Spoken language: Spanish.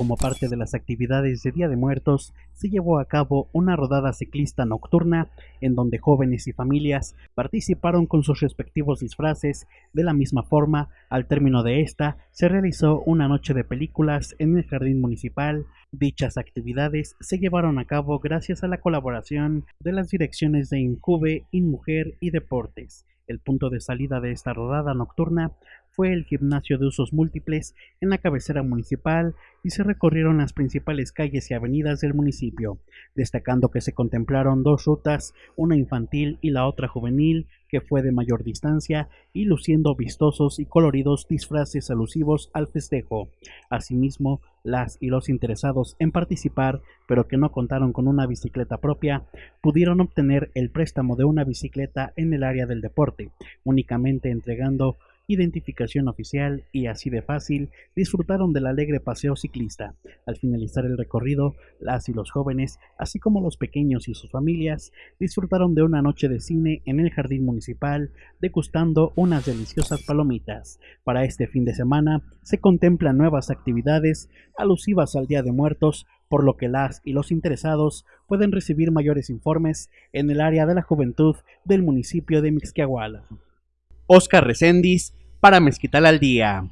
como parte de las actividades de Día de Muertos, se llevó a cabo una rodada ciclista nocturna en donde jóvenes y familias participaron con sus respectivos disfraces. De la misma forma, al término de esta, se realizó una noche de películas en el jardín municipal. Dichas actividades se llevaron a cabo gracias a la colaboración de las direcciones de Incube, InMujer y Deportes. El punto de salida de esta rodada nocturna fue el gimnasio de usos múltiples en la cabecera municipal y se recorrieron las principales calles y avenidas del municipio, destacando que se contemplaron dos rutas, una infantil y la otra juvenil, que fue de mayor distancia y luciendo vistosos y coloridos disfraces alusivos al festejo. Asimismo, las y los interesados en participar, pero que no contaron con una bicicleta propia, pudieron obtener el préstamo de una bicicleta en el área del deporte, únicamente entregando identificación oficial y así de fácil disfrutaron del alegre paseo ciclista. Al finalizar el recorrido, las y los jóvenes, así como los pequeños y sus familias, disfrutaron de una noche de cine en el jardín municipal, degustando unas deliciosas palomitas. Para este fin de semana se contemplan nuevas actividades alusivas al Día de Muertos, por lo que las y los interesados pueden recibir mayores informes en el área de la juventud del municipio de Mixquiahuala. Oscar Recendis para Mezquital al Día.